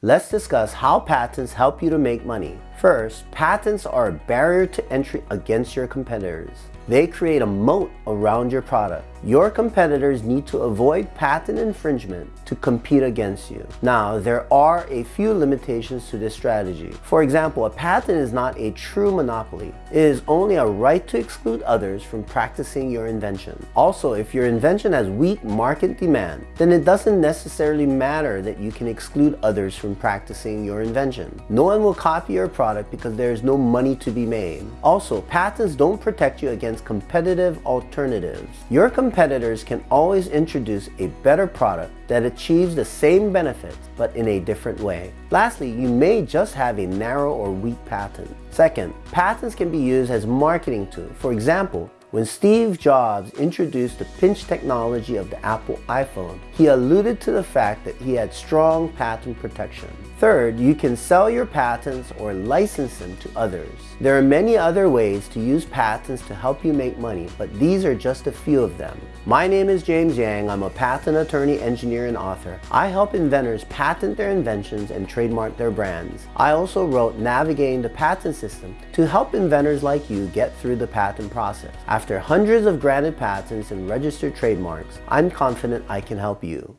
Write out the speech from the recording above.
Let's discuss how patents help you to make money. First, patents are a barrier to entry against your competitors. They create a moat around your product. Your competitors need to avoid patent infringement to compete against you. Now, there are a few limitations to this strategy. For example, a patent is not a true monopoly. It is only a right to exclude others from practicing your invention. Also, if your invention has weak market demand, then it doesn't necessarily matter that you can exclude others from practicing your invention. No one will copy your product because there is no money to be made. Also, patents don't protect you against competitive alternatives. Your competitors can always introduce a better product that achieves the same benefits but in a different way. Lastly, you may just have a narrow or weak patent. Second, patents can be used as marketing tool. For example, when Steve Jobs introduced the pinch technology of the Apple iPhone, he alluded to the fact that he had strong patent protection. Third, you can sell your patents or license them to others. There are many other ways to use patents to help you make money, but these are just a few of them. My name is James Yang. I'm a patent attorney, engineer, and author. I help inventors patent their inventions and trademark their brands. I also wrote Navigating the Patent System to help inventors like you get through the patent process. After hundreds of granted patents and registered trademarks, I'm confident I can help you.